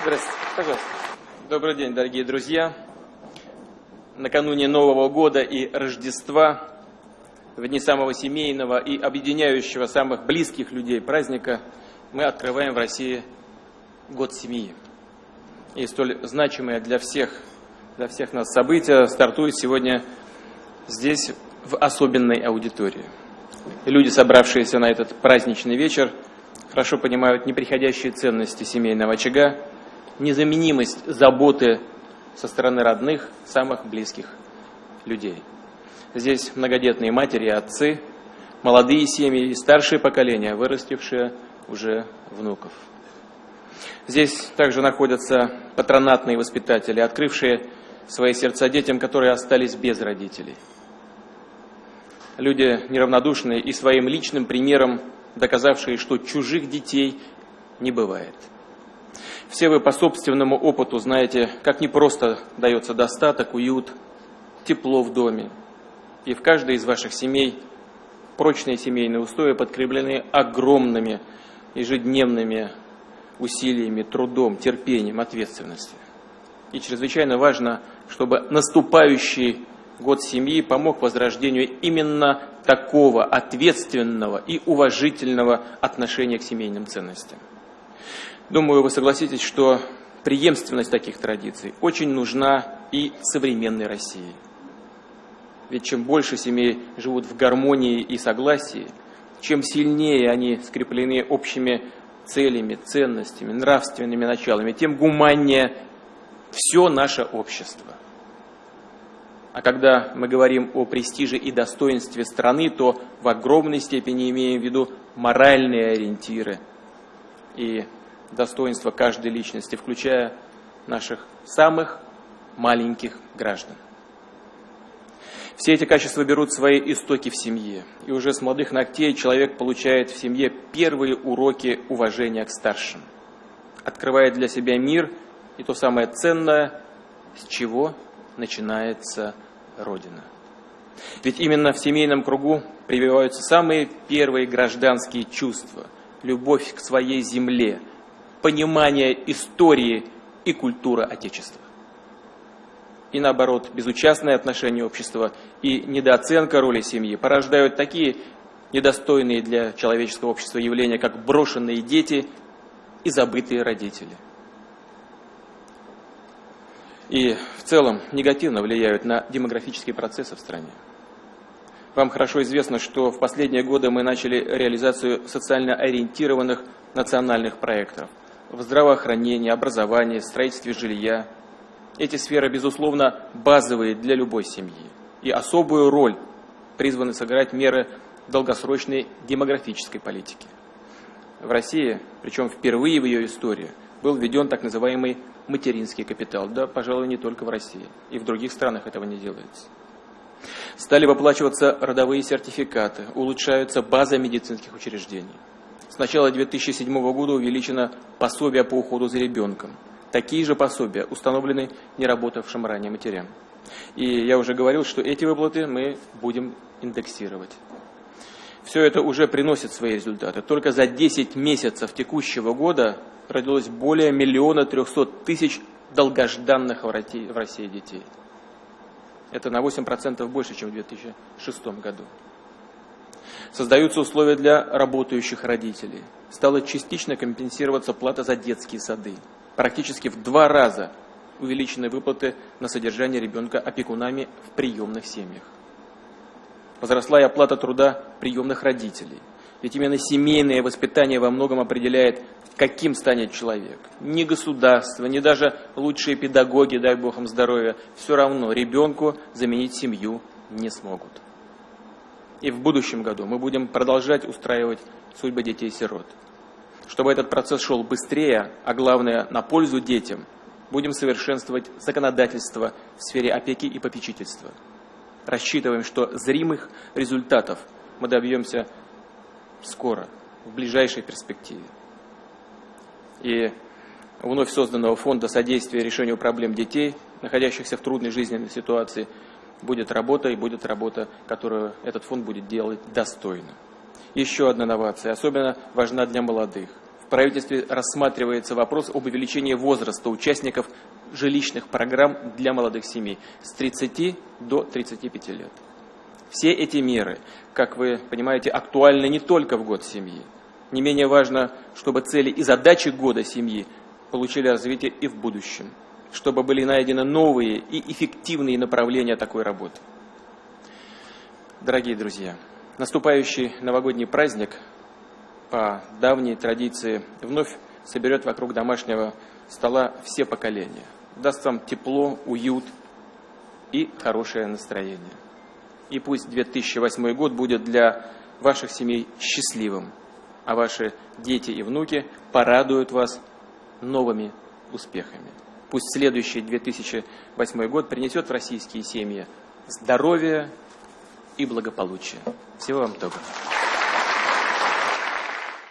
Здравствуйте, пожалуйста. Добрый день, дорогие друзья. Накануне Нового года и Рождества, в дни самого семейного и объединяющего самых близких людей праздника, мы открываем в России год семьи. И столь значимое для всех, для всех нас событие стартует сегодня здесь, в особенной аудитории. Люди, собравшиеся на этот праздничный вечер, хорошо понимают неприходящие ценности семейного очага, незаменимость заботы со стороны родных, самых близких людей. Здесь многодетные матери и отцы, молодые семьи и старшие поколения, вырастившие уже внуков. Здесь также находятся патронатные воспитатели, открывшие свои сердца детям, которые остались без родителей. Люди неравнодушные и своим личным примером доказавшие, что чужих детей не бывает. Все вы по собственному опыту знаете, как непросто дается достаток, уют, тепло в доме. И в каждой из ваших семей прочные семейные устои подкреплены огромными ежедневными усилиями, трудом, терпением, ответственностью. И чрезвычайно важно, чтобы наступающий год семьи помог возрождению именно такого ответственного и уважительного отношения к семейным ценностям. Думаю, вы согласитесь, что преемственность таких традиций очень нужна и современной России. Ведь чем больше семей живут в гармонии и согласии, чем сильнее они скреплены общими целями, ценностями, нравственными началами, тем гуманнее все наше общество. А когда мы говорим о престиже и достоинстве страны, то в огромной степени имеем в виду моральные ориентиры и достоинство каждой личности, включая наших самых маленьких граждан. Все эти качества берут свои истоки в семье. И уже с молодых ногтей человек получает в семье первые уроки уважения к старшим. Открывает для себя мир и то самое ценное, с чего начинается Родина. Ведь именно в семейном кругу прививаются самые первые гражданские чувства, любовь к своей земле, понимание истории и культуры Отечества. И наоборот, безучастное отношение общества и недооценка роли семьи порождают такие недостойные для человеческого общества явления, как брошенные дети и забытые родители – и в целом негативно влияют на демографические процессы в стране. Вам хорошо известно, что в последние годы мы начали реализацию социально ориентированных национальных проектов в здравоохранении, образовании, строительстве жилья. Эти сферы, безусловно, базовые для любой семьи. И особую роль призваны сыграть меры долгосрочной демографической политики. В России, причем впервые в ее истории, был введен так называемый материнский капитал. Да, пожалуй, не только в России. И в других странах этого не делается. Стали выплачиваться родовые сертификаты, улучшаются базы медицинских учреждений. С начала 2007 года увеличено пособие по уходу за ребенком. Такие же пособия установлены неработавшим ранее матерям. И я уже говорил, что эти выплаты мы будем индексировать. Все это уже приносит свои результаты. Только за 10 месяцев текущего года родилось более миллиона трехсот тысяч долгожданных в России детей. Это на 8% больше, чем в 2006 году. Создаются условия для работающих родителей. Стала частично компенсироваться плата за детские сады. Практически в два раза увеличены выплаты на содержание ребенка опекунами в приемных семьях. Возросла и оплата труда приемных родителей. Ведь именно семейное воспитание во многом определяет каким станет человек. Ни государство, ни даже лучшие педагоги, дай Бог им здоровья, все равно ребенку заменить семью не смогут. И в будущем году мы будем продолжать устраивать судьбы детей-сирот. Чтобы этот процесс шел быстрее, а главное на пользу детям, будем совершенствовать законодательство в сфере опеки и попечительства. Рассчитываем, что зримых результатов мы добьемся скоро, в ближайшей перспективе и вновь созданного фонда содействия решению проблем детей, находящихся в трудной жизненной ситуации, будет работа и будет работа, которую этот фонд будет делать достойно. Еще одна новация, особенно важна для молодых. В правительстве рассматривается вопрос об увеличении возраста участников жилищных программ для молодых семей с 30 до 35 лет. Все эти меры, как вы понимаете, актуальны не только в год семьи. Не менее важно, чтобы цели и задачи года семьи получили развитие и в будущем, чтобы были найдены новые и эффективные направления такой работы. Дорогие друзья, наступающий новогодний праздник по давней традиции вновь соберет вокруг домашнего стола все поколения. Даст вам тепло, уют и хорошее настроение. И пусть 2008 год будет для ваших семей счастливым, а ваши дети и внуки порадуют вас новыми успехами. Пусть следующий 2008 год принесет в российские семьи здоровье и благополучие. Всего вам доброго.